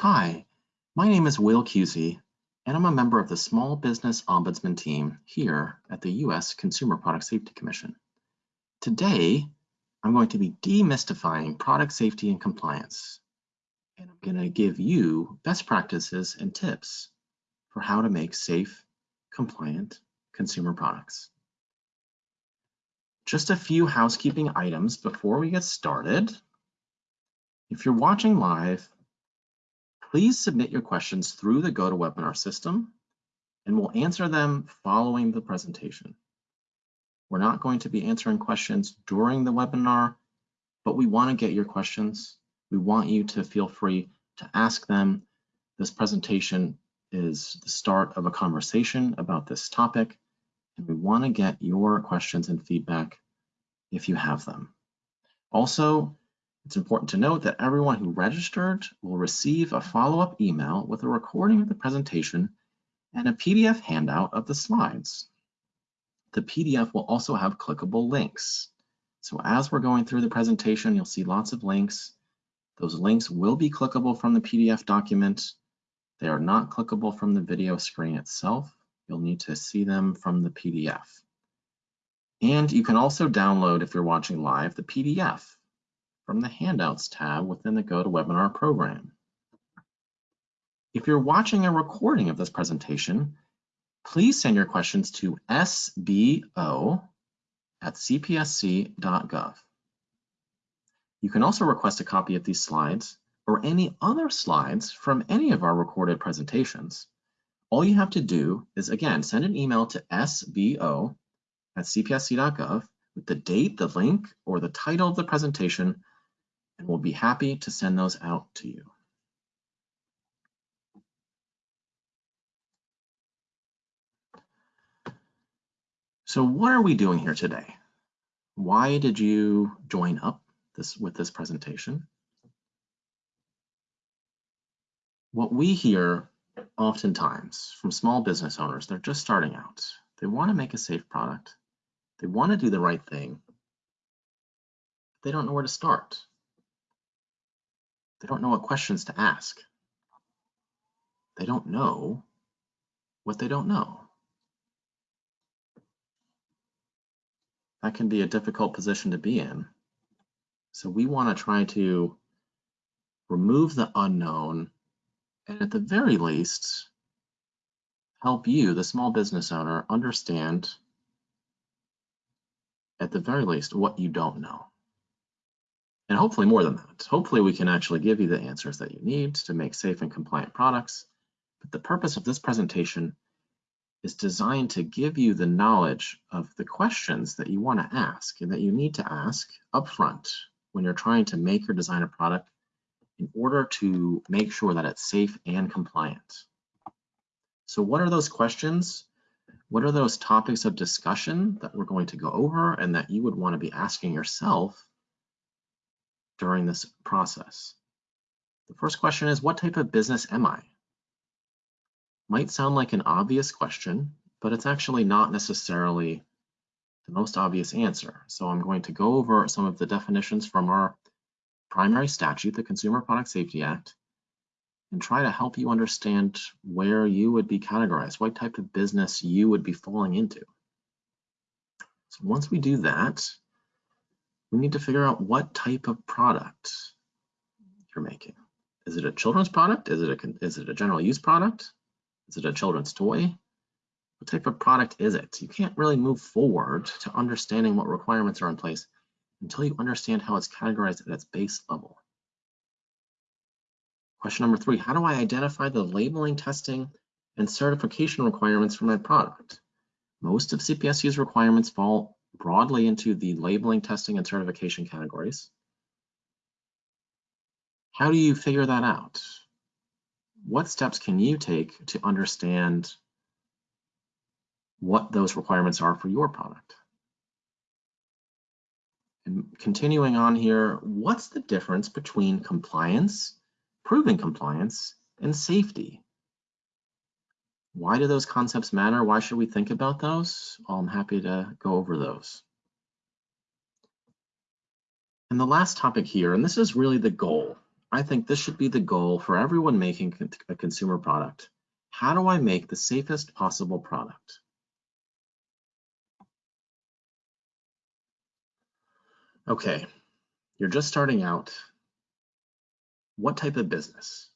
Hi, my name is Will Cusey, and I'm a member of the Small Business Ombudsman team here at the U.S. Consumer Product Safety Commission. Today, I'm going to be demystifying product safety and compliance, and I'm going to give you best practices and tips for how to make safe, compliant consumer products. Just a few housekeeping items before we get started. If you're watching live, Please submit your questions through the GoToWebinar system and we'll answer them following the presentation. We're not going to be answering questions during the webinar, but we want to get your questions. We want you to feel free to ask them. This presentation is the start of a conversation about this topic, and we want to get your questions and feedback if you have them. Also, it's important to note that everyone who registered will receive a follow-up email with a recording of the presentation and a PDF handout of the slides. The PDF will also have clickable links. So as we're going through the presentation, you'll see lots of links. Those links will be clickable from the PDF document. They are not clickable from the video screen itself. You'll need to see them from the PDF. And you can also download, if you're watching live, the PDF from the Handouts tab within the GoToWebinar program. If you're watching a recording of this presentation, please send your questions to sbo at cpsc.gov. You can also request a copy of these slides or any other slides from any of our recorded presentations. All you have to do is, again, send an email to sbo at cpsc.gov with the date, the link, or the title of the presentation and we'll be happy to send those out to you. So what are we doing here today? Why did you join up this with this presentation? What we hear oftentimes from small business owners, they're just starting out. They want to make a safe product. They want to do the right thing. They don't know where to start. They don't know what questions to ask. They don't know what they don't know. That can be a difficult position to be in. So we want to try to remove the unknown and at the very least, help you, the small business owner, understand at the very least what you don't know and hopefully more than that. Hopefully we can actually give you the answers that you need to make safe and compliant products. But the purpose of this presentation is designed to give you the knowledge of the questions that you want to ask and that you need to ask upfront when you're trying to make or design a product in order to make sure that it's safe and compliant. So what are those questions? What are those topics of discussion that we're going to go over and that you would want to be asking yourself during this process. The first question is, what type of business am I? Might sound like an obvious question, but it's actually not necessarily the most obvious answer. So I'm going to go over some of the definitions from our primary statute, the Consumer Product Safety Act, and try to help you understand where you would be categorized, what type of business you would be falling into. So once we do that, we need to figure out what type of product you're making. Is it a children's product? Is it a, is it a general use product? Is it a children's toy? What type of product is it? You can't really move forward to understanding what requirements are in place until you understand how it's categorized at its base level. Question number three, how do I identify the labeling, testing, and certification requirements for my product? Most of CPSC's requirements fall broadly into the labeling, testing, and certification categories. How do you figure that out? What steps can you take to understand what those requirements are for your product? And continuing on here, what's the difference between compliance, proving compliance, and safety? Why do those concepts matter? Why should we think about those? Well, I'm happy to go over those. And the last topic here, and this is really the goal I think this should be the goal for everyone making a consumer product. How do I make the safest possible product? Okay, you're just starting out. What type of business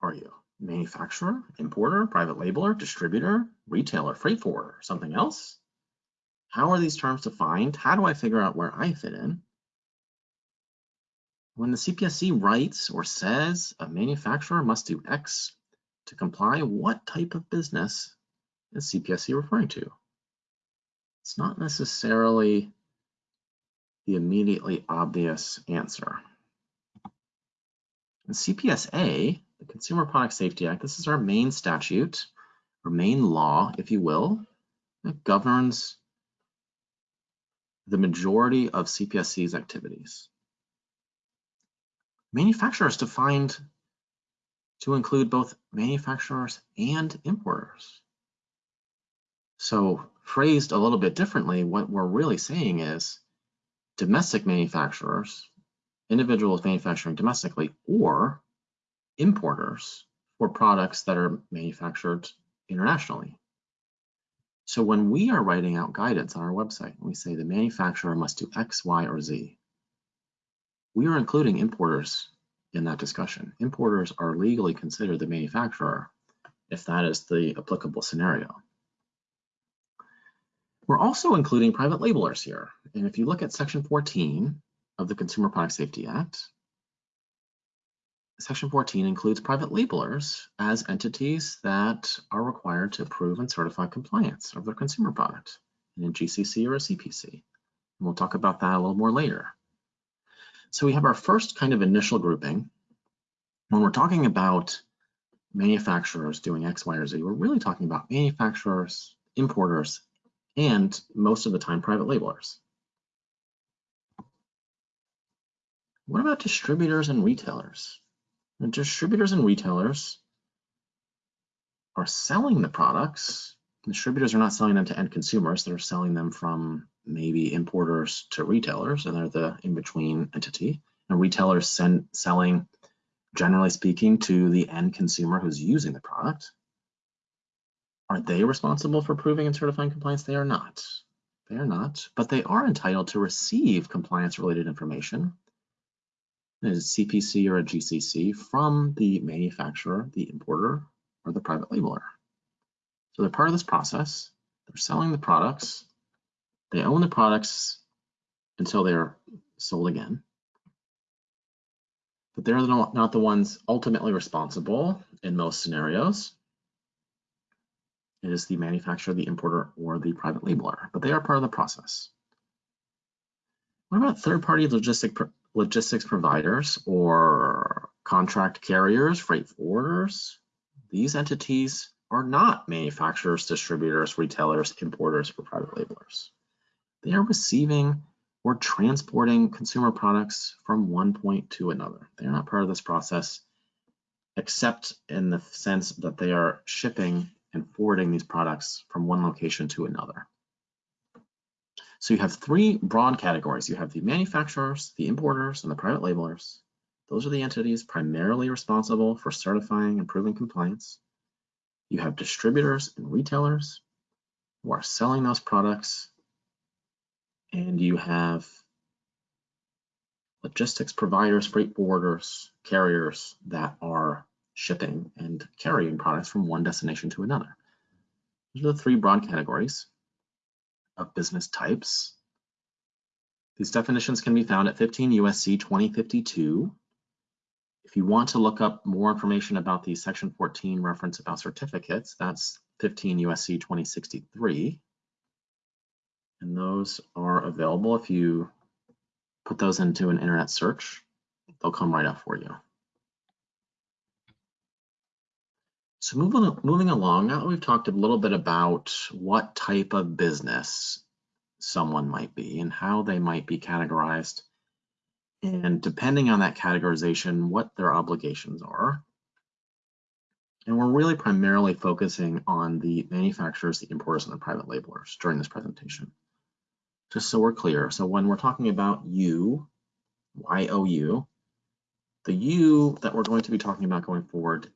are you? Manufacturer, importer, private labeler, distributor, retailer, freight forwarder, something else? How are these terms defined? How do I figure out where I fit in? When the CPSC writes or says a manufacturer must do X to comply, what type of business is CPSC referring to? It's not necessarily the immediately obvious answer. In CPSA, the Consumer Product Safety Act, this is our main statute, or main law, if you will, that governs the majority of CPSC's activities. Manufacturers defined to include both manufacturers and importers. So phrased a little bit differently, what we're really saying is domestic manufacturers, individuals manufacturing domestically, or importers for products that are manufactured internationally. So when we are writing out guidance on our website, we say the manufacturer must do X, Y, or Z, we are including importers in that discussion. Importers are legally considered the manufacturer if that is the applicable scenario. We're also including private labelers here. And if you look at section 14 of the Consumer Product Safety Act, section 14 includes private labelers as entities that are required to approve and certify compliance of their consumer product in a GCC or a CPC. And we'll talk about that a little more later. So we have our first kind of initial grouping. When we're talking about manufacturers doing X, Y, or Z, we're really talking about manufacturers, importers, and most of the time private labelers. What about distributors and retailers? The distributors and retailers are selling the products. Distributors are not selling them to end consumers. They're selling them from maybe importers to retailers, and they're the in-between entity. And retailers send, selling, generally speaking, to the end consumer who's using the product. Are they responsible for proving and certifying compliance? They are not. They are not, but they are entitled to receive compliance-related information, a CPC or a GCC, from the manufacturer, the importer, or the private labeler. So they're part of this process. They're selling the products they own the products until they're sold again. But they're not the ones ultimately responsible in most scenarios. It is the manufacturer, the importer, or the private labeler, but they are part of the process. What about third-party logistic, logistics providers or contract carriers, freight forwarders? These entities are not manufacturers, distributors, retailers, importers, or private labelers they are receiving or transporting consumer products from one point to another. They're not part of this process, except in the sense that they are shipping and forwarding these products from one location to another. So you have three broad categories. You have the manufacturers, the importers, and the private labelers. Those are the entities primarily responsible for certifying and proving compliance. You have distributors and retailers who are selling those products and you have logistics providers, freight forwarders, carriers that are shipping and carrying products from one destination to another. Those are the three broad categories of business types. These definitions can be found at 15 USC 2052. If you want to look up more information about the section 14 reference about certificates, that's 15 USC 2063 and those are available if you put those into an internet search, they'll come right up for you. So moving, moving along, now that we've talked a little bit about what type of business someone might be and how they might be categorized, and depending on that categorization, what their obligations are. And we're really primarily focusing on the manufacturers, the importers, and the private labelers during this presentation just so we're clear. So when we're talking about you, Y-O-U, The you that we're going to be talking about going forward,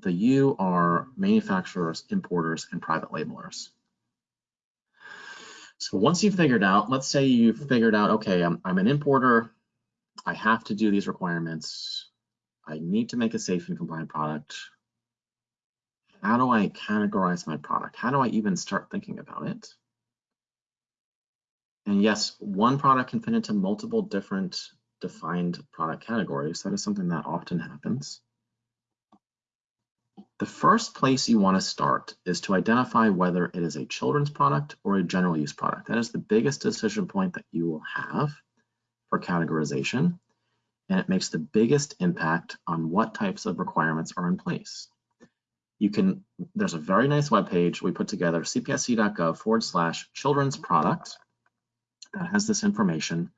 the U are manufacturers, importers, and private labelers. So once you've figured out, let's say you've figured out, okay, I'm, I'm an importer, I have to do these requirements, I need to make a safe and compliant product. How do I categorize my product? How do I even start thinking about it? And yes, one product can fit into multiple different defined product categories. That is something that often happens. The first place you want to start is to identify whether it is a children's product or a general use product. That is the biggest decision point that you will have for categorization, and it makes the biggest impact on what types of requirements are in place. You can, there's a very nice web page we put together, cpsc.gov forward slash children's product that has this information.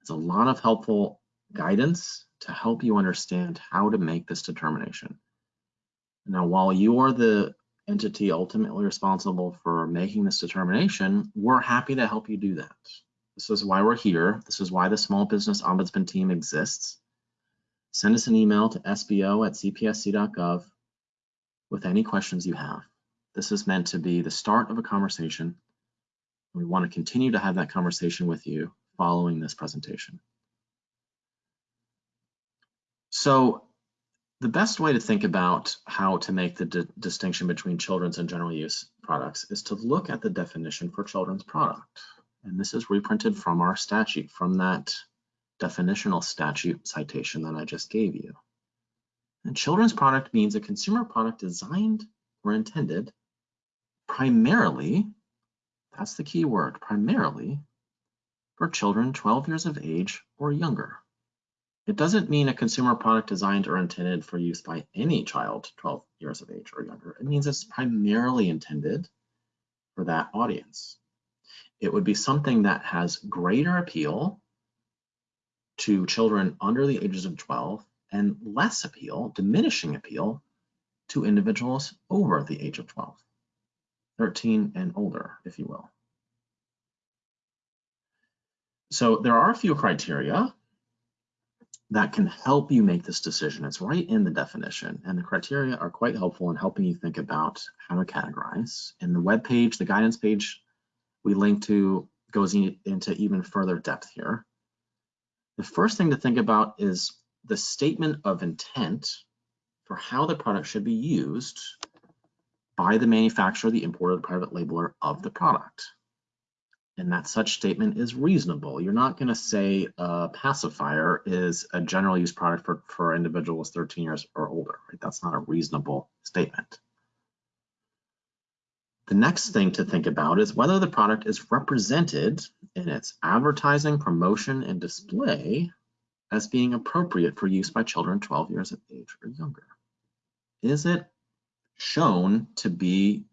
It's a lot of helpful guidance to help you understand how to make this determination. Now, while you are the entity ultimately responsible for making this determination, we're happy to help you do that. This is why we're here. This is why the Small Business Ombudsman team exists. Send us an email to sbo at cpsc.gov with any questions you have. This is meant to be the start of a conversation. We want to continue to have that conversation with you following this presentation. So the best way to think about how to make the di distinction between children's and general use products is to look at the definition for children's product. And this is reprinted from our statute, from that definitional statute citation that I just gave you. And children's product means a consumer product designed or intended primarily, that's the key word, primarily for children 12 years of age or younger. It doesn't mean a consumer product designed or intended for use by any child 12 years of age or younger. It means it's primarily intended for that audience. It would be something that has greater appeal to children under the ages of 12 and less appeal, diminishing appeal, to individuals over the age of 12, 13 and older, if you will. So there are a few criteria that can help you make this decision. It's right in the definition and the criteria are quite helpful in helping you think about how to categorize. In the web page, the guidance page we link to goes into even further depth here. The first thing to think about is the statement of intent for how the product should be used by the manufacturer, the importer, the private labeler of the product and that such statement is reasonable. You're not going to say a pacifier is a general use product for, for individuals 13 years or older. Right? That's not a reasonable statement. The next thing to think about is whether the product is represented in its advertising, promotion, and display as being appropriate for use by children 12 years of age or younger. Is it shown to be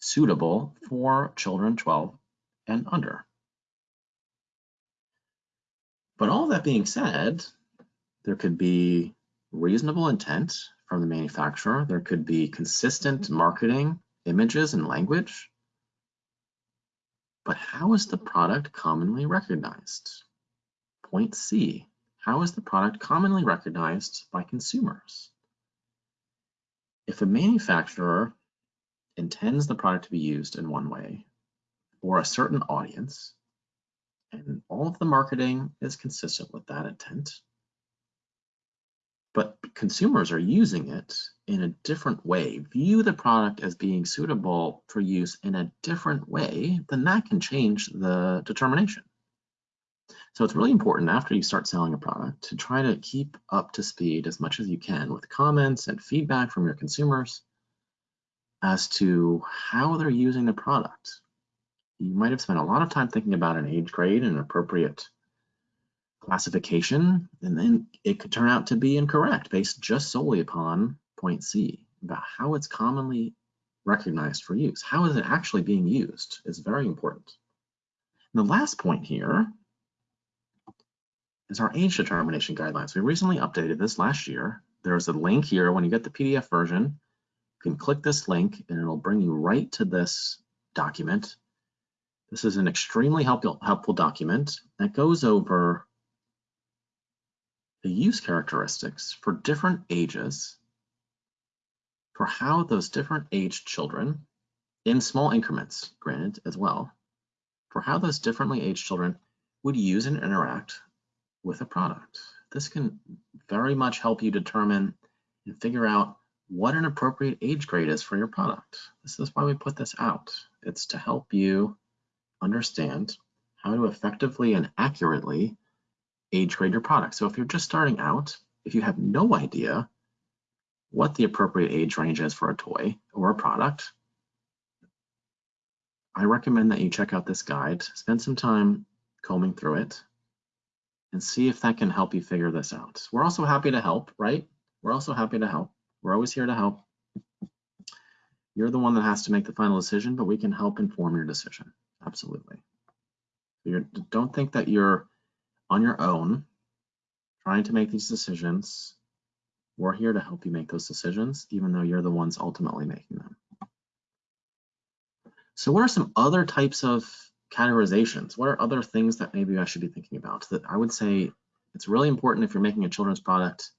suitable for children 12 and under. But all that being said, there could be reasonable intent from the manufacturer. There could be consistent marketing, images, and language. But how is the product commonly recognized? Point C, how is the product commonly recognized by consumers? If a manufacturer intends the product to be used in one way, for a certain audience, and all of the marketing is consistent with that intent. But consumers are using it in a different way, view the product as being suitable for use in a different way, then that can change the determination. So it's really important after you start selling a product to try to keep up to speed as much as you can with comments and feedback from your consumers as to how they're using the product you might have spent a lot of time thinking about an age grade and appropriate classification, and then it could turn out to be incorrect based just solely upon point C, about how it's commonly recognized for use. How is it actually being used is very important. And the last point here is our age determination guidelines. We recently updated this last year. There's a link here when you get the PDF version. You can click this link and it'll bring you right to this document this is an extremely helpful, helpful document that goes over the use characteristics for different ages for how those different aged children, in small increments, granted as well, for how those differently aged children would use and interact with a product. This can very much help you determine and figure out what an appropriate age grade is for your product. This is why we put this out. It's to help you understand how to effectively and accurately age grade your product. So if you're just starting out, if you have no idea what the appropriate age range is for a toy or a product, I recommend that you check out this guide, spend some time combing through it, and see if that can help you figure this out. We're also happy to help, right? We're also happy to help. We're always here to help. You're the one that has to make the final decision, but we can help inform your decision. Absolutely. You're, don't think that you're on your own trying to make these decisions. We're here to help you make those decisions, even though you're the ones ultimately making them. So what are some other types of categorizations? What are other things that maybe I should be thinking about? That I would say it's really important if you're making a children's product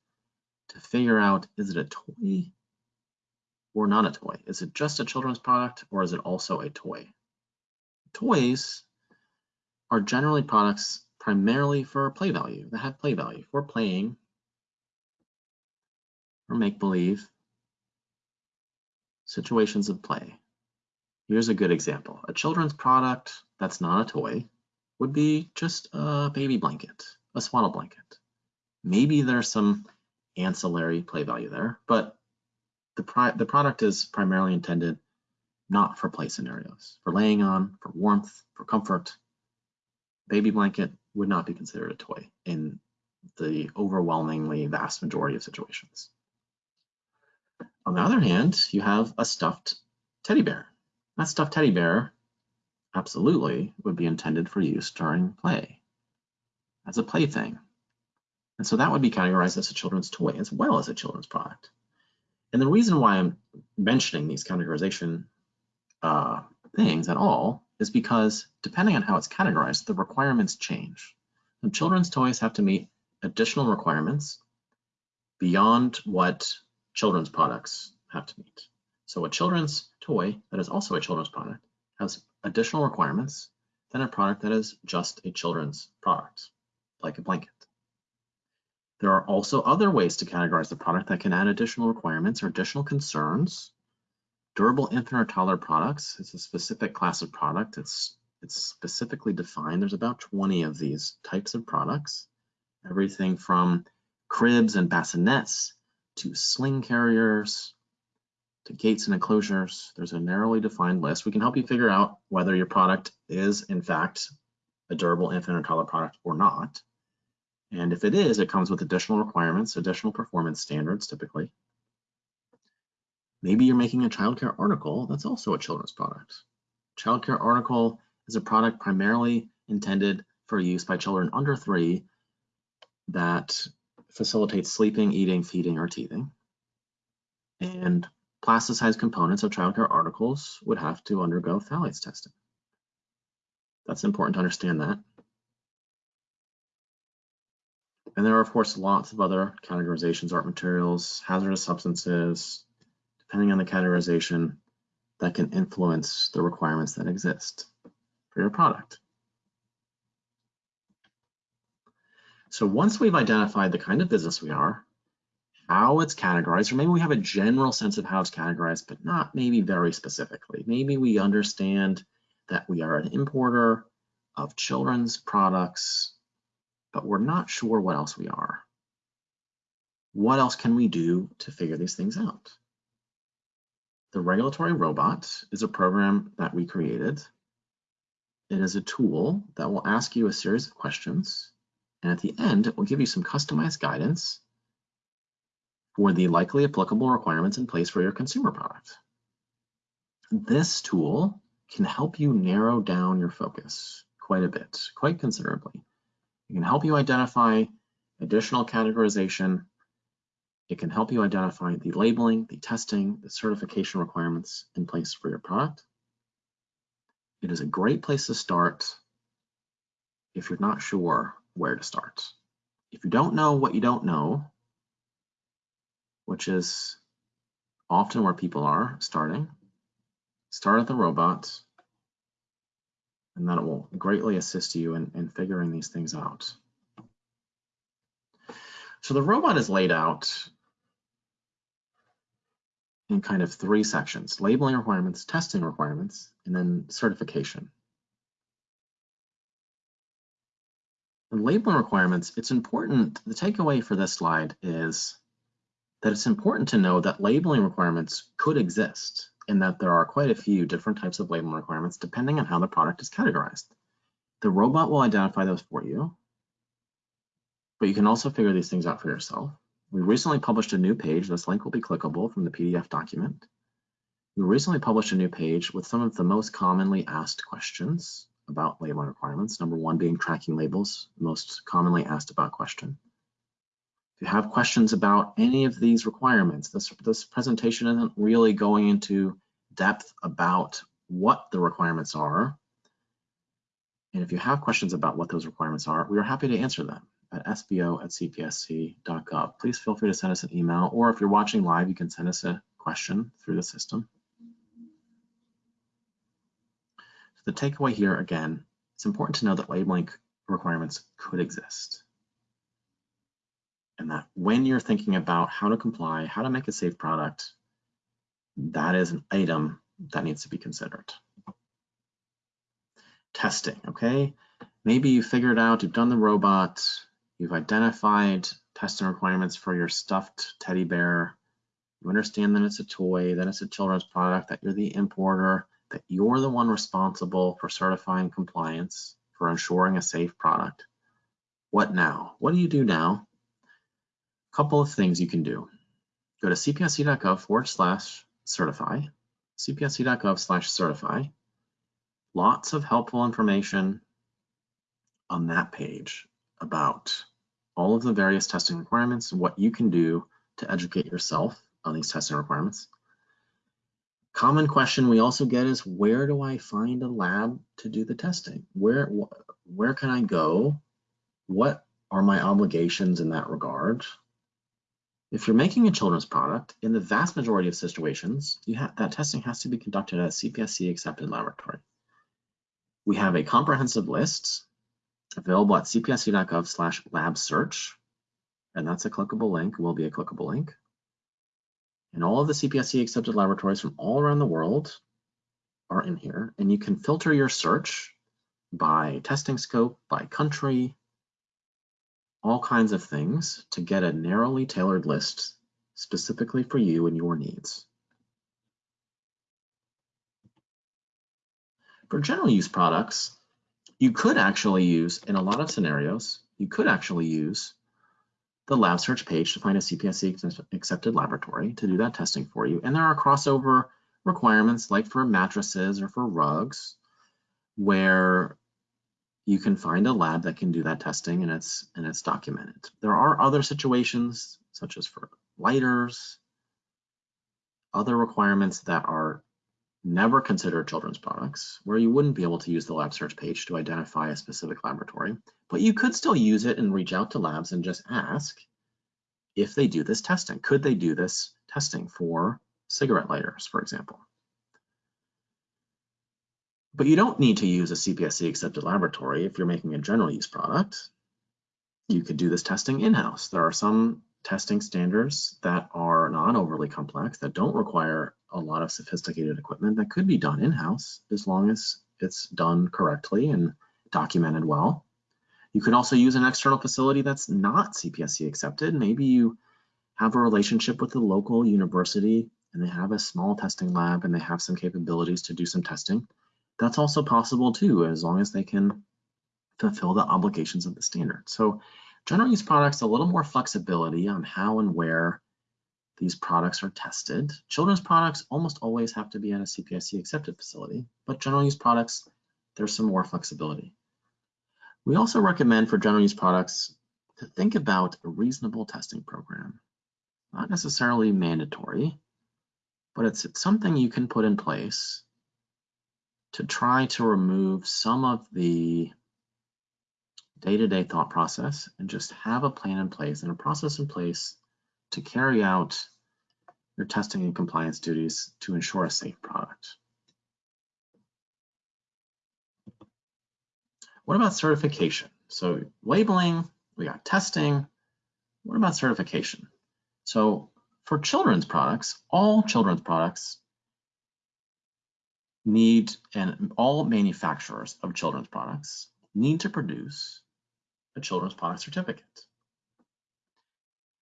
to figure out, is it a toy or not a toy? Is it just a children's product or is it also a toy? Toys are generally products primarily for play value, that have play value, for playing or make-believe situations of play. Here's a good example. A children's product that's not a toy would be just a baby blanket, a swaddle blanket. Maybe there's some ancillary play value there, but the, the product is primarily intended not for play scenarios, for laying on, for warmth, for comfort. Baby blanket would not be considered a toy in the overwhelmingly vast majority of situations. On the other hand, you have a stuffed teddy bear. That stuffed teddy bear absolutely would be intended for use during play as a plaything. And so that would be categorized as a children's toy as well as a children's product. And the reason why I'm mentioning these categorization uh, things at all is because depending on how it's categorized, the requirements change. And children's toys have to meet additional requirements beyond what children's products have to meet. So a children's toy that is also a children's product has additional requirements than a product that is just a children's product, like a blanket. There are also other ways to categorize the product that can add additional requirements or additional concerns. Durable infant or toddler products it's a specific class of product. It's, it's specifically defined. There's about 20 of these types of products. Everything from cribs and bassinets to sling carriers to gates and enclosures. There's a narrowly defined list. We can help you figure out whether your product is in fact a durable infant or toddler product or not. And if it is, it comes with additional requirements, additional performance standards typically. Maybe you're making a childcare article that's also a children's product. Childcare article is a product primarily intended for use by children under three that facilitates sleeping, eating, feeding, or teething. And plasticized components of childcare articles would have to undergo phthalates testing. That's important to understand that. And there are, of course, lots of other categorizations, art materials, hazardous substances, depending on the categorization, that can influence the requirements that exist for your product. So once we've identified the kind of business we are, how it's categorized, or maybe we have a general sense of how it's categorized, but not maybe very specifically. Maybe we understand that we are an importer of children's products but we're not sure what else we are. What else can we do to figure these things out? The regulatory robot is a program that we created. It is a tool that will ask you a series of questions, and at the end, it will give you some customized guidance for the likely applicable requirements in place for your consumer product. This tool can help you narrow down your focus quite a bit, quite considerably. It can help you identify additional categorization. It can help you identify the labeling, the testing, the certification requirements in place for your product. It is a great place to start if you're not sure where to start. if you don't know what you don't know, which is often where people are starting, start at the robot, and that will greatly assist you in, in figuring these things out. So the robot is laid out in kind of three sections, labeling requirements, testing requirements, and then certification. And labeling requirements, it's important, the takeaway for this slide is that it's important to know that labeling requirements could exist and that there are quite a few different types of labeling requirements depending on how the product is categorized. The robot will identify those for you, but you can also figure these things out for yourself. We recently published a new page. This link will be clickable from the PDF document. We recently published a new page with some of the most commonly asked questions about labeling requirements. Number one being tracking labels, most commonly asked about question. If you have questions about any of these requirements, this, this presentation isn't really going into depth about what the requirements are. And if you have questions about what those requirements are, we are happy to answer them at sbo at cpsc.gov. Please feel free to send us an email, or if you're watching live, you can send us a question through the system. So the takeaway here, again, it's important to know that labeling requirements could exist. And that when you're thinking about how to comply, how to make a safe product, that is an item that needs to be considered. Testing, okay? Maybe you figured out, you've done the robot, You've identified testing requirements for your stuffed teddy bear. You understand that it's a toy, that it's a children's product, that you're the importer, that you're the one responsible for certifying compliance, for ensuring a safe product. What now? What do you do now? A couple of things you can do. Go to cpsc.gov forward slash certify, cpsc.gov slash certify. Lots of helpful information on that page about all of the various testing requirements what you can do to educate yourself on these testing requirements. Common question we also get is where do I find a lab to do the testing? Where, where can I go? What are my obligations in that regard? If you're making a children's product, in the vast majority of situations, that testing has to be conducted at a CPSC accepted laboratory. We have a comprehensive list available at cpsc.gov slash lab search. And that's a clickable link, will be a clickable link. And all of the CPSC accepted laboratories from all around the world are in here. And you can filter your search by testing scope, by country, all kinds of things to get a narrowly tailored list specifically for you and your needs. For general use products, you could actually use, in a lot of scenarios, you could actually use the lab search page to find a CPSC accepted laboratory to do that testing for you. And there are crossover requirements like for mattresses or for rugs where you can find a lab that can do that testing and it's and it's documented. There are other situations such as for lighters, other requirements that are never consider children's products, where you wouldn't be able to use the lab search page to identify a specific laboratory, but you could still use it and reach out to labs and just ask if they do this testing. Could they do this testing for cigarette lighters, for example? But you don't need to use a CPSC accepted laboratory if you're making a general use product. You could do this testing in-house. There are some testing standards that are not overly complex, that don't require a lot of sophisticated equipment that could be done in-house as long as it's done correctly and documented well. You could also use an external facility that's not CPSC accepted. Maybe you have a relationship with the local university and they have a small testing lab and they have some capabilities to do some testing. That's also possible too, as long as they can fulfill the obligations of the standard. So general use products, a little more flexibility on how and where these products are tested. Children's products almost always have to be at a CPSC accepted facility, but general use products, there's some more flexibility. We also recommend for general use products to think about a reasonable testing program. Not necessarily mandatory, but it's, it's something you can put in place to try to remove some of the day-to-day thought process and just have a plan in place and a process in place to carry out your testing and compliance duties to ensure a safe product. What about certification? So labeling, we got testing. What about certification? So for children's products, all children's products need, and all manufacturers of children's products need to produce a children's product certificate.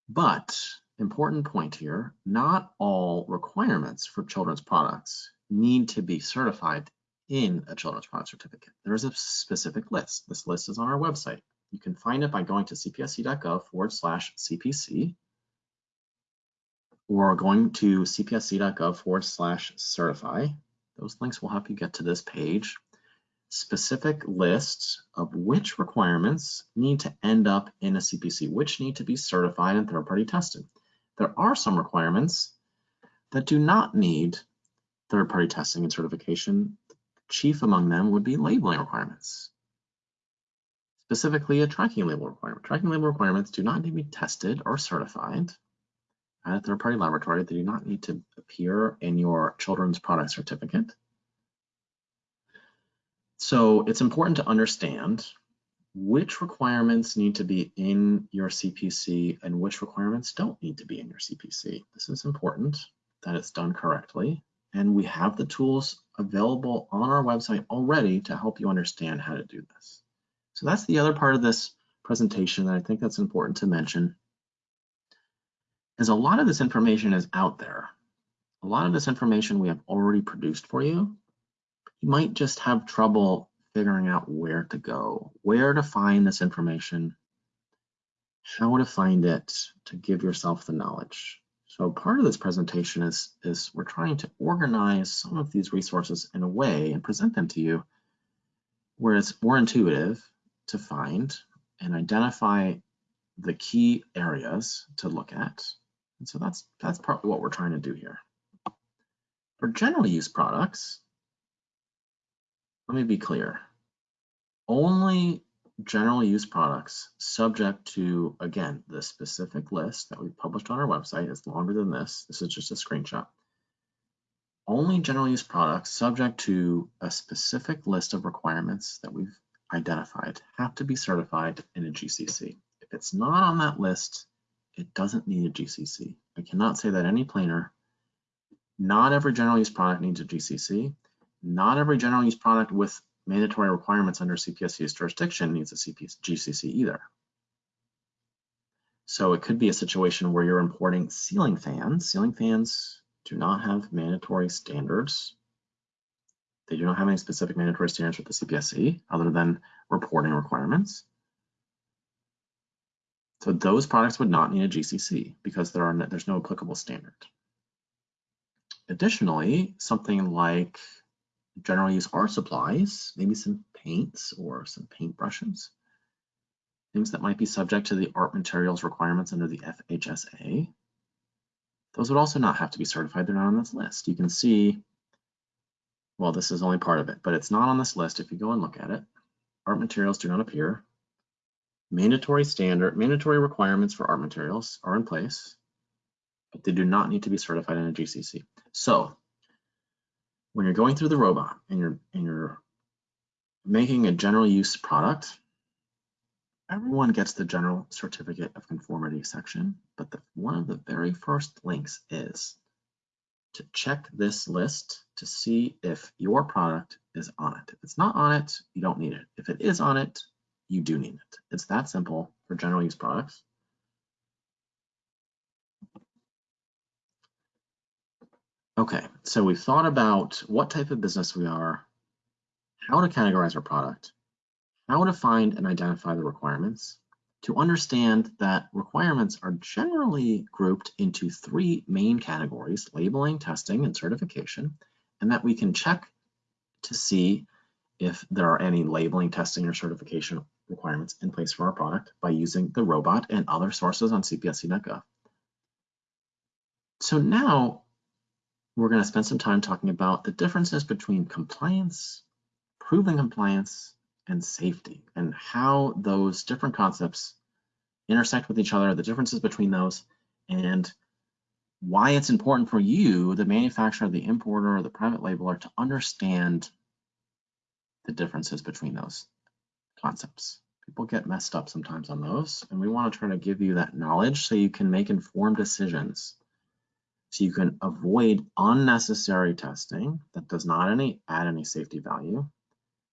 But important point here, not all requirements for children's products need to be certified in a children's product certificate. There is a specific list. This list is on our website. You can find it by going to cpsc.gov forward slash CPC or going to cpsc.gov forward slash certify. Those links will help you get to this page. Specific lists of which requirements need to end up in a CPC, which need to be certified and third-party tested. There are some requirements that do not need third-party testing and certification. Chief among them would be labeling requirements. Specifically, a tracking label requirement. Tracking label requirements do not need to be tested or certified at a third-party laboratory. They do not need to appear in your children's product certificate. So it's important to understand which requirements need to be in your CPC and which requirements don't need to be in your CPC. This is important that it's done correctly. And we have the tools available on our website already to help you understand how to do this. So that's the other part of this presentation that I think that's important to mention is a lot of this information is out there. A lot of this information we have already produced for you. You might just have trouble figuring out where to go, where to find this information, how to find it to give yourself the knowledge. So part of this presentation is, is we're trying to organize some of these resources in a way and present them to you where it's more intuitive to find and identify the key areas to look at and so that's, that's partly what we're trying to do here. For general use products, let me be clear. Only general use products subject to, again, the specific list that we published on our website is longer than this. This is just a screenshot. Only general use products subject to a specific list of requirements that we've identified have to be certified in a GCC. If it's not on that list, it doesn't need a GCC. I cannot say that any planer, not every general use product needs a GCC. Not every general use product with mandatory requirements under CPSC's jurisdiction needs a CP GCC either. So it could be a situation where you're importing ceiling fans. Ceiling fans do not have mandatory standards. They do not have any specific mandatory standards with the CPSC other than reporting requirements. So those products would not need a GCC because there are no, there's no applicable standard. Additionally, something like general use art supplies, maybe some paints or some paint brushes, things that might be subject to the art materials requirements under the FHSA, those would also not have to be certified. They're not on this list. You can see, well, this is only part of it, but it's not on this list. If you go and look at it, art materials do not appear mandatory standard, mandatory requirements for art materials are in place, but they do not need to be certified in a GCC. So when you're going through the robot and you're and you're making a general use product, everyone gets the general certificate of conformity section, but the, one of the very first links is to check this list to see if your product is on it. If it's not on it, you don't need it. If it is on it, you do need it. It's that simple for general use products. Okay, so we've thought about what type of business we are, how to categorize our product, how to find and identify the requirements, to understand that requirements are generally grouped into three main categories, labeling, testing, and certification, and that we can check to see if there are any labeling, testing, or certification requirements in place for our product by using the robot and other sources on cpsc.gov. So now we're going to spend some time talking about the differences between compliance, proving compliance, and safety and how those different concepts intersect with each other, the differences between those, and why it's important for you, the manufacturer, the importer, the private labeler, to understand the differences between those concepts. People get messed up sometimes on those, and we want to try to give you that knowledge so you can make informed decisions. So you can avoid unnecessary testing that does not any, add any safety value,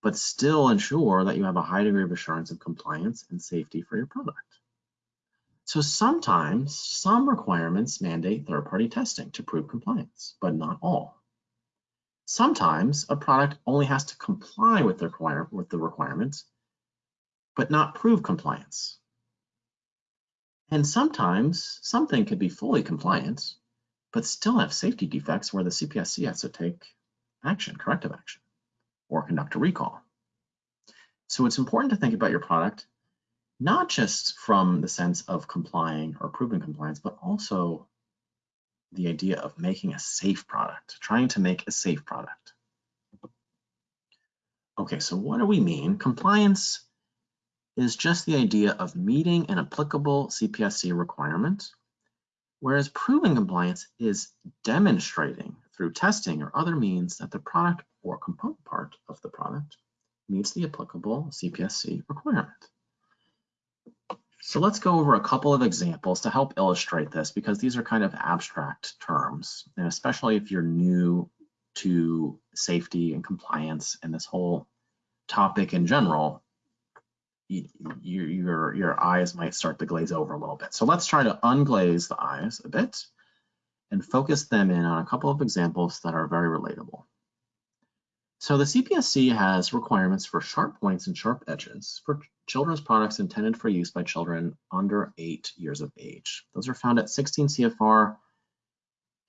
but still ensure that you have a high degree of assurance of compliance and safety for your product. So sometimes some requirements mandate third-party testing to prove compliance, but not all. Sometimes a product only has to comply with the, require, with the requirements, but not prove compliance. And sometimes something could be fully compliant, but still have safety defects where the CPSC has to take action, corrective action, or conduct a recall. So it's important to think about your product not just from the sense of complying or proving compliance, but also the idea of making a safe product, trying to make a safe product. Okay, so what do we mean? Compliance is just the idea of meeting an applicable CPSC requirement, whereas proving compliance is demonstrating through testing or other means that the product or component part of the product meets the applicable CPSC requirement. So let's go over a couple of examples to help illustrate this because these are kind of abstract terms, and especially if you're new to safety and compliance and this whole topic in general, you, you, your, your eyes might start to glaze over a little bit. So let's try to unglaze the eyes a bit and focus them in on a couple of examples that are very relatable. So the CPSC has requirements for sharp points and sharp edges for children's products intended for use by children under eight years of age. Those are found at 16 CFR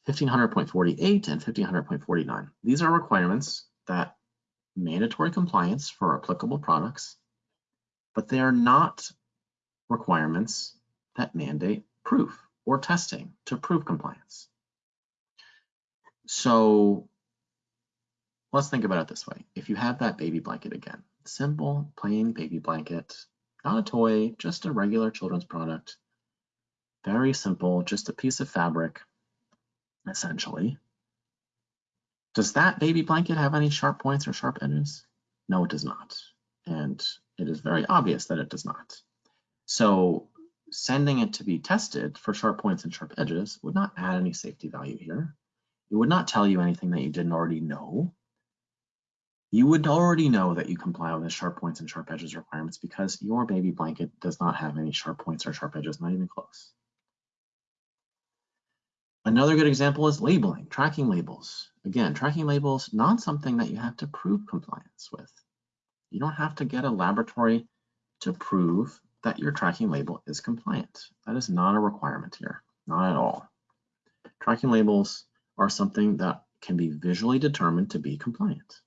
1500.48 and 1500.49. These are requirements that mandatory compliance for applicable products, but they are not requirements that mandate proof or testing to prove compliance. So let's think about it this way. If you have that baby blanket again, simple, plain baby blanket, not a toy, just a regular children's product, very simple, just a piece of fabric, essentially. Does that baby blanket have any sharp points or sharp edges? No, it does not. And it is very obvious that it does not. So sending it to be tested for sharp points and sharp edges would not add any safety value here. It would not tell you anything that you didn't already know you would already know that you comply with the sharp points and sharp edges requirements because your baby blanket does not have any sharp points or sharp edges, not even close. Another good example is labeling, tracking labels. Again, tracking labels, not something that you have to prove compliance with. You don't have to get a laboratory to prove that your tracking label is compliant. That is not a requirement here, not at all. Tracking labels are something that can be visually determined to be compliant.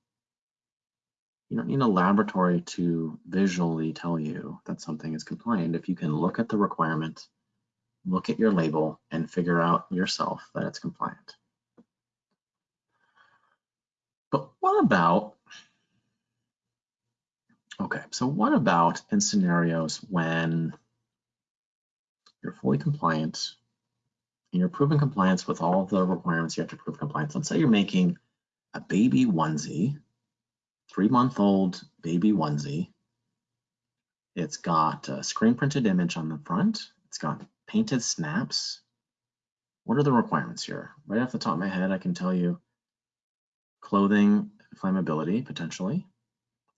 You don't need a laboratory to visually tell you that something is compliant. If you can look at the requirement, look at your label, and figure out yourself that it's compliant. But what about, okay, so what about in scenarios when you're fully compliant and you're proving compliance with all the requirements you have to prove compliance. Let's say you're making a baby onesie three month old baby onesie. It's got a screen printed image on the front. It's got painted snaps. What are the requirements here? Right off the top of my head, I can tell you clothing flammability potentially,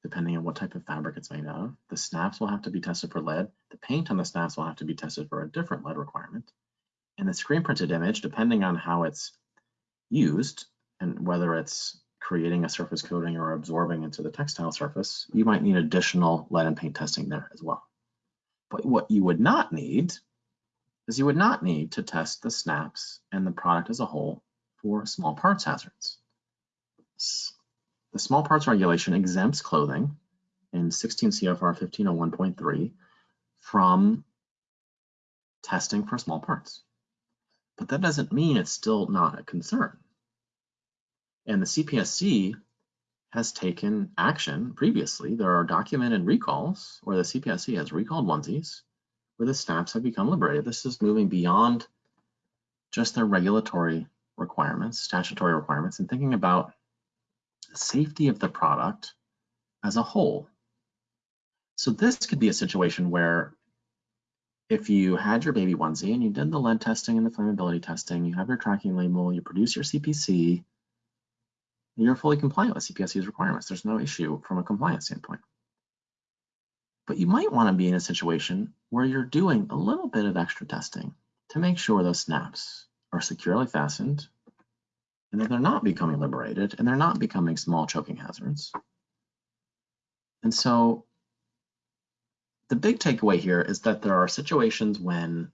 depending on what type of fabric it's made of. The snaps will have to be tested for lead. The paint on the snaps will have to be tested for a different lead requirement. And the screen printed image, depending on how it's used and whether it's creating a surface coating or absorbing into the textile surface, you might need additional lead and paint testing there as well. But what you would not need is you would not need to test the snaps and the product as a whole for small parts hazards. The small parts regulation exempts clothing in 16 CFR 1501.3 from testing for small parts. But that doesn't mean it's still not a concern. And the CPSC has taken action previously. There are documented recalls where the CPSC has recalled onesies where the snaps have become liberated. This is moving beyond just their regulatory requirements, statutory requirements, and thinking about safety of the product as a whole. So this could be a situation where if you had your baby onesie and you did the lead testing and the flammability testing, you have your tracking label, you produce your CPC, you're fully compliant with CPSC's requirements. There's no issue from a compliance standpoint. But you might want to be in a situation where you're doing a little bit of extra testing to make sure those snaps are securely fastened and that they're not becoming liberated and they're not becoming small choking hazards. And so the big takeaway here is that there are situations when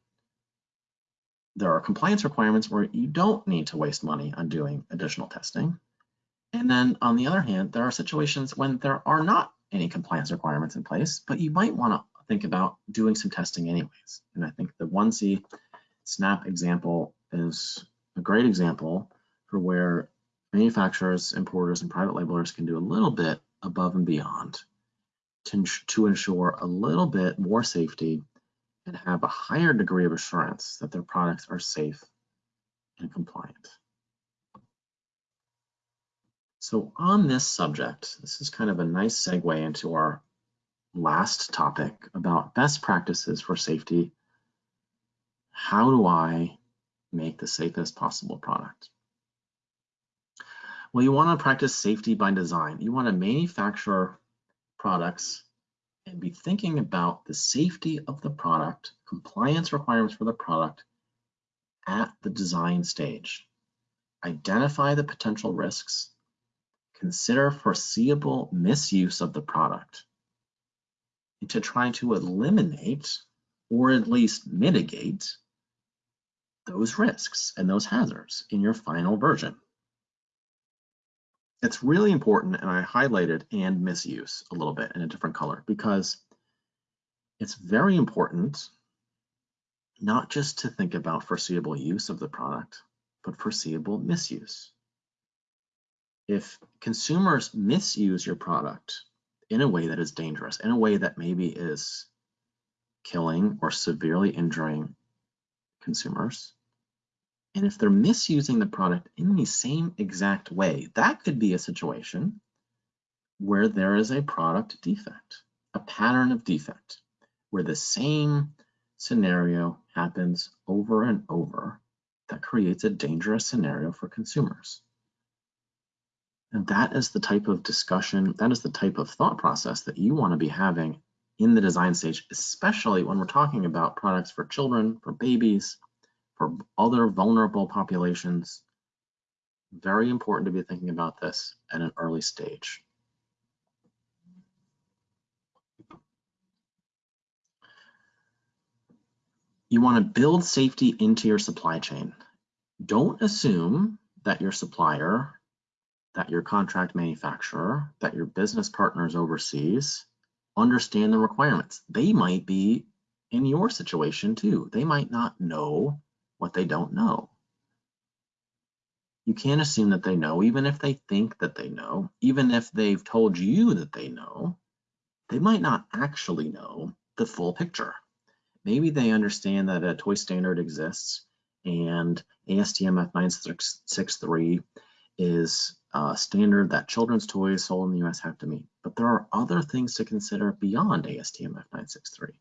there are compliance requirements where you don't need to waste money on doing additional testing. And then on the other hand, there are situations when there are not any compliance requirements in place, but you might want to think about doing some testing anyways. And I think the onesie snap example is a great example for where manufacturers, importers, and private labelers can do a little bit above and beyond to, to ensure a little bit more safety and have a higher degree of assurance that their products are safe and compliant. So on this subject, this is kind of a nice segue into our last topic about best practices for safety. How do I make the safest possible product? Well, you want to practice safety by design. You want to manufacture products and be thinking about the safety of the product, compliance requirements for the product at the design stage. Identify the potential risks consider foreseeable misuse of the product and to try to eliminate or at least mitigate those risks and those hazards in your final version. It's really important, and I highlighted and misuse a little bit in a different color because it's very important not just to think about foreseeable use of the product, but foreseeable misuse. If consumers misuse your product in a way that is dangerous, in a way that maybe is killing or severely injuring consumers, and if they're misusing the product in the same exact way, that could be a situation where there is a product defect, a pattern of defect, where the same scenario happens over and over that creates a dangerous scenario for consumers. And that is the type of discussion, that is the type of thought process that you want to be having in the design stage, especially when we're talking about products for children, for babies, for other vulnerable populations. Very important to be thinking about this at an early stage. You want to build safety into your supply chain. Don't assume that your supplier that your contract manufacturer, that your business partners overseas understand the requirements. They might be in your situation too. They might not know what they don't know. You can't assume that they know, even if they think that they know, even if they've told you that they know, they might not actually know the full picture. Maybe they understand that a toy standard exists and ASTM F963 is a standard that children's toys sold in the US have to meet. But there are other things to consider beyond ASTM F963.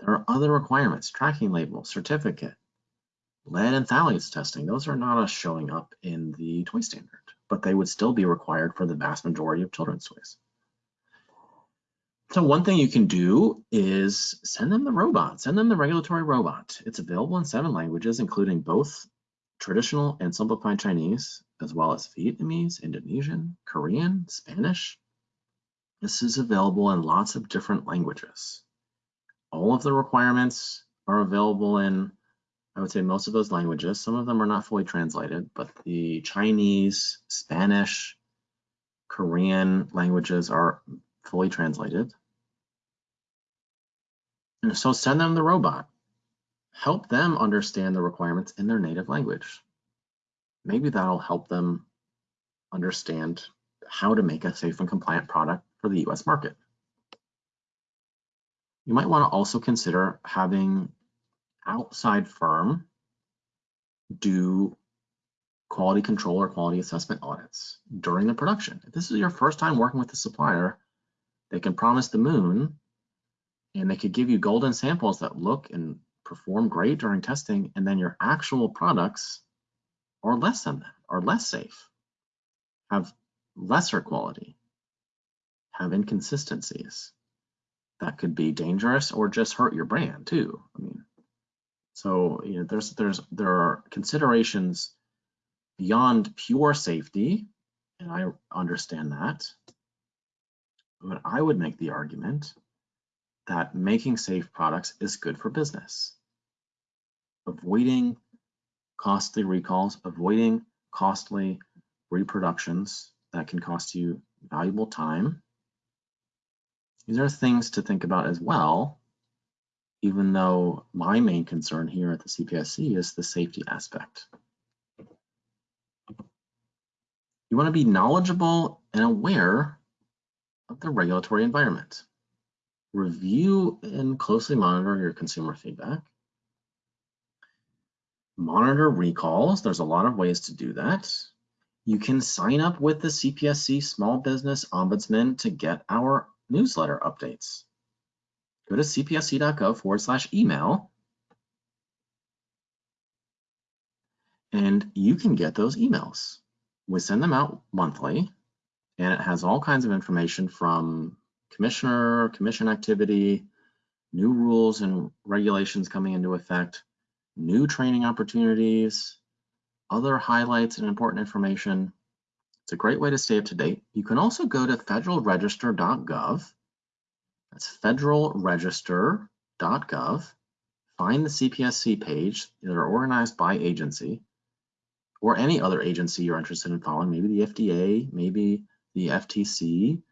There are other requirements, tracking label, certificate, lead and phthalates testing. Those are not showing up in the toy standard, but they would still be required for the vast majority of children's toys. So one thing you can do is send them the robot, send them the regulatory robot. It's available in seven languages, including both traditional and simplified Chinese, as well as Vietnamese, Indonesian, Korean, Spanish. This is available in lots of different languages. All of the requirements are available in, I would say, most of those languages. Some of them are not fully translated, but the Chinese, Spanish, Korean languages are fully translated. And so send them the robot help them understand the requirements in their native language. Maybe that'll help them understand how to make a safe and compliant product for the US market. You might want to also consider having outside firm do quality control or quality assessment audits during the production. If this is your first time working with a supplier, they can promise the moon and they could give you golden samples that look and perform great during testing, and then your actual products are less than that, are less safe, have lesser quality, have inconsistencies that could be dangerous or just hurt your brand too. I mean, so you know, there's there's there are considerations beyond pure safety, and I understand that. But I would make the argument that making safe products is good for business. Avoiding costly recalls, avoiding costly reproductions that can cost you valuable time. These are things to think about as well, even though my main concern here at the CPSC is the safety aspect. You want to be knowledgeable and aware of the regulatory environment. Review and closely monitor your consumer feedback. Monitor recalls. There's a lot of ways to do that. You can sign up with the CPSC Small Business Ombudsman to get our newsletter updates. Go to cpsc.gov forward slash email and you can get those emails. We send them out monthly and it has all kinds of information from commissioner, commission activity, new rules and regulations coming into effect, new training opportunities, other highlights and important information. It's a great way to stay up to date. You can also go to federalregister.gov. That's federalregister.gov. Find the CPSC page that are organized by agency or any other agency you're interested in following, maybe the FDA, maybe the FTC,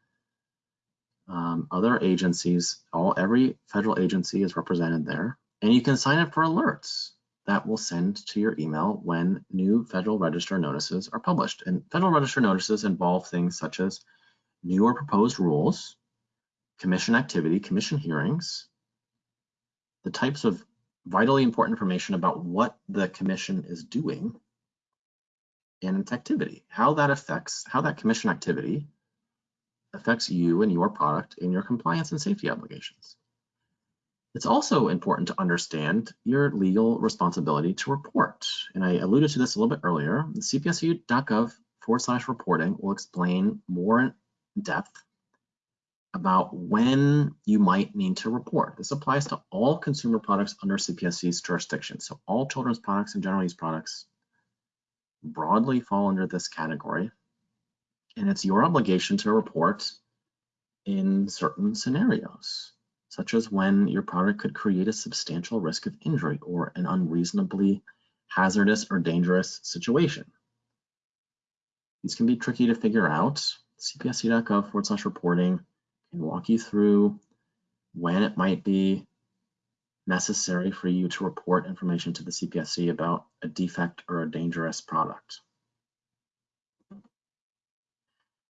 um, other agencies, all every federal agency is represented there. And you can sign up for alerts that will send to your email when new Federal Register notices are published. And Federal Register notices involve things such as new or proposed rules, commission activity, commission hearings, the types of vitally important information about what the commission is doing and its activity, how that affects, how that commission activity affects you and your product in your compliance and safety obligations. It's also important to understand your legal responsibility to report. And I alluded to this a little bit earlier. The cpsc.gov forward slash reporting will explain more in depth about when you might need to report. This applies to all consumer products under CPSC's jurisdiction. So all children's products and general use products broadly fall under this category. And it's your obligation to report in certain scenarios such as when your product could create a substantial risk of injury or an unreasonably hazardous or dangerous situation. These can be tricky to figure out. cpsc.gov forward slash reporting can walk you through when it might be necessary for you to report information to the CPSC about a defect or a dangerous product.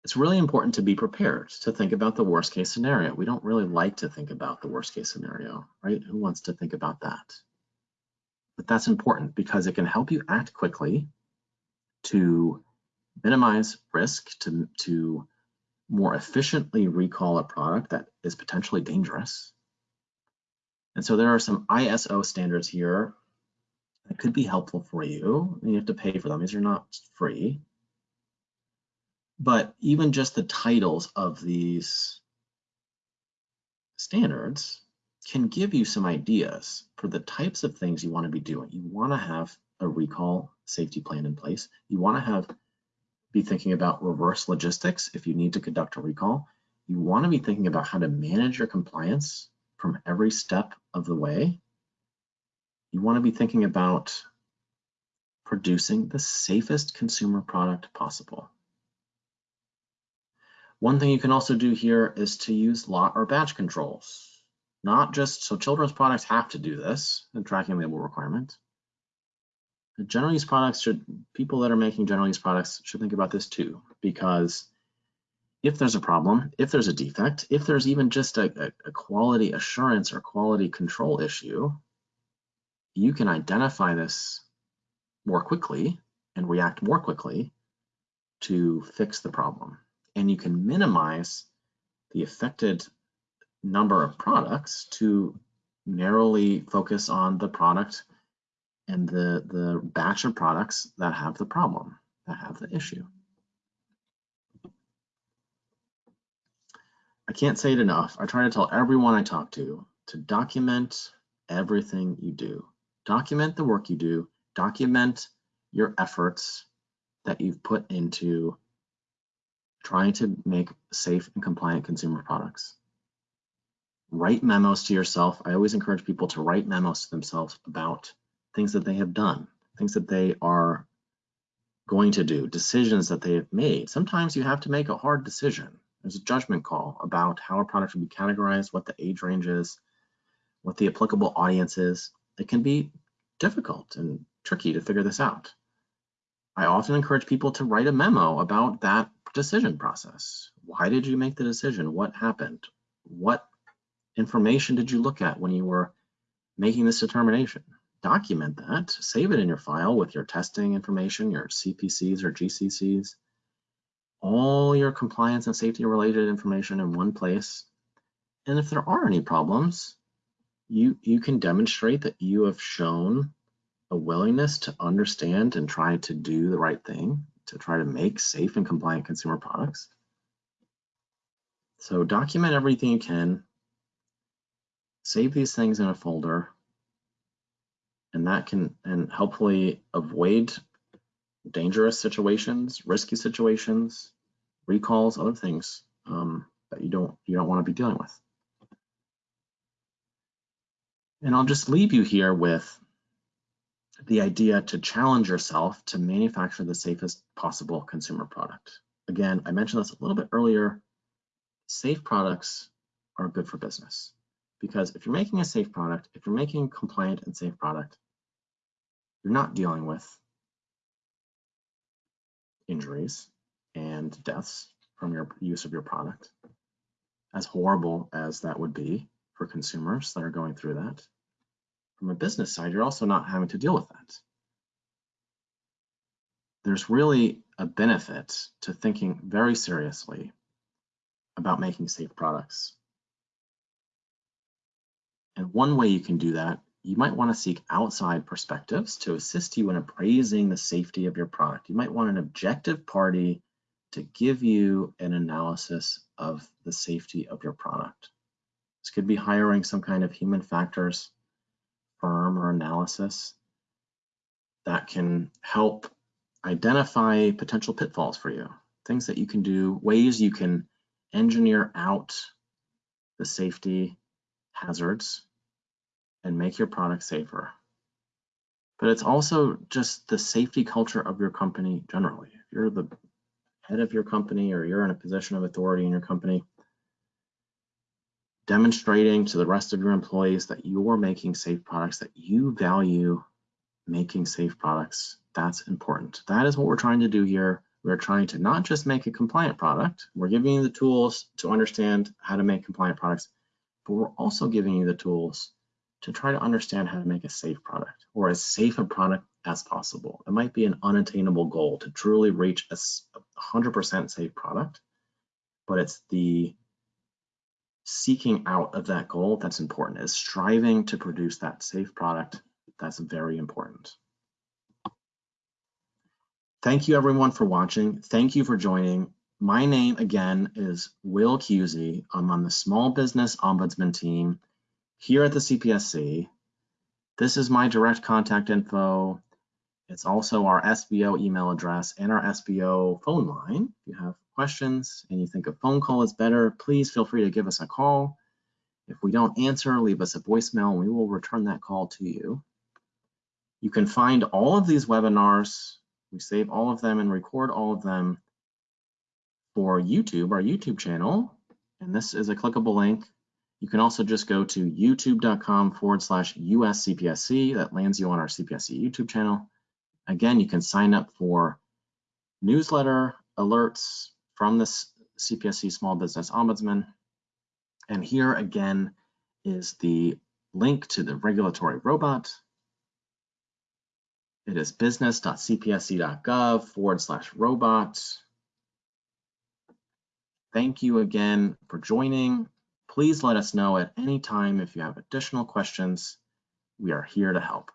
it's really important to be prepared to think about the worst case scenario. We don't really like to think about the worst case scenario, right? Who wants to think about that? But that's important because it can help you act quickly to minimize risk, to, to more efficiently recall a product that is potentially dangerous. And so there are some ISO standards here that could be helpful for you. You have to pay for them. These are not free but even just the titles of these standards can give you some ideas for the types of things you want to be doing. You want to have a recall safety plan in place. You want to have be thinking about reverse logistics if you need to conduct a recall. You want to be thinking about how to manage your compliance from every step of the way. You want to be thinking about producing the safest consumer product possible. One thing you can also do here is to use lot or batch controls. Not just, so children's products have to do this, the tracking label requirement. General use products should, people that are making general use products should think about this too, because if there's a problem, if there's a defect, if there's even just a, a, quality assurance or quality control issue, you can identify this more quickly and react more quickly to fix the problem. And you can minimize the affected number of products to narrowly focus on the product and the, the batch of products that have the problem, that have the issue. I can't say it enough. I try to tell everyone I talk to to document everything you do. Document the work you do, document your efforts that you've put into trying to make safe and compliant consumer products. Write memos to yourself. I always encourage people to write memos to themselves about things that they have done, things that they are going to do, decisions that they have made. Sometimes you have to make a hard decision. There's a judgment call about how a product should be categorized, what the age range is, what the applicable audience is. It can be difficult and tricky to figure this out. I often encourage people to write a memo about that decision process. Why did you make the decision? What happened? What information did you look at when you were making this determination? Document that, save it in your file with your testing information, your CPCs or GCCs, all your compliance and safety related information in one place. And if there are any problems, you, you can demonstrate that you have shown a willingness to understand and try to do the right thing to try to make safe and compliant consumer products. So document everything you can, save these things in a folder, and that can and hopefully avoid dangerous situations, risky situations, recalls, other things um, that you don't you don't want to be dealing with. And I'll just leave you here with the idea to challenge yourself to manufacture the safest possible consumer product. Again, I mentioned this a little bit earlier. Safe products are good for business because if you're making a safe product, if you're making a compliant and safe product, you're not dealing with injuries and deaths from your use of your product. As horrible as that would be for consumers that are going through that, from a business side, you're also not having to deal with that. There's really a benefit to thinking very seriously about making safe products. And one way you can do that you might want to seek outside perspectives to assist you in appraising the safety of your product. You might want an objective party to give you an analysis of the safety of your product. This could be hiring some kind of human factors firm or analysis that can help identify potential pitfalls for you, things that you can do, ways you can engineer out the safety hazards and make your product safer. But it's also just the safety culture of your company generally. If you're the head of your company or you're in a position of authority in your company, demonstrating to the rest of your employees that you're making safe products, that you value making safe products, that's important. That is what we're trying to do here. We're trying to not just make a compliant product, we're giving you the tools to understand how to make compliant products, but we're also giving you the tools to try to understand how to make a safe product or as safe a product as possible. It might be an unattainable goal to truly reach a 100% safe product, but it's the seeking out of that goal that's important, is striving to produce that safe product. That's very important. Thank you everyone for watching. Thank you for joining. My name again is Will Cusey. I'm on the Small Business Ombudsman team here at the CPSC. This is my direct contact info. It's also our SBO email address and our SBO phone line. If you have questions and you think a phone call is better, please feel free to give us a call. If we don't answer, leave us a voicemail and we will return that call to you. You can find all of these webinars. We save all of them and record all of them for YouTube, our YouTube channel. And this is a clickable link you can also just go to youtube.com forward slash USCPSC. That lands you on our CPSC YouTube channel. Again, you can sign up for newsletter alerts from this CPSC Small Business Ombudsman. And here again is the link to the regulatory robot. It is business.cpsc.gov forward slash robot. Thank you again for joining. Please let us know at any time if you have additional questions. We are here to help.